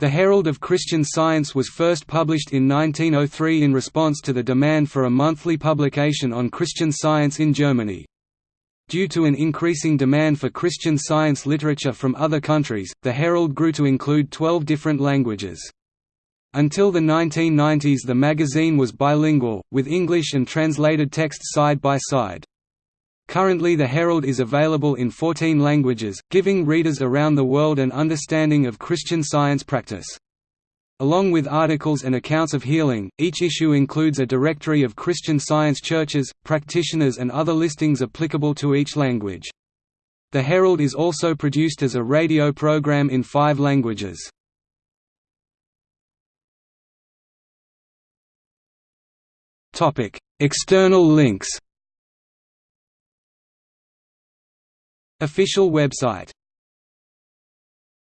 The Herald of Christian Science was first published in 1903 in response to the demand for a monthly publication on Christian science in Germany. Due to an increasing demand for Christian science literature from other countries, the Herald grew to include 12 different languages. Until the 1990s the magazine was bilingual, with English and translated texts side by side. Currently the Herald is available in 14 languages, giving readers around the world an understanding of Christian Science practice. Along with articles and accounts of healing, each issue includes a directory of Christian Science churches, practitioners and other listings applicable to each language. The Herald is also produced as a radio program in five languages. External links Official website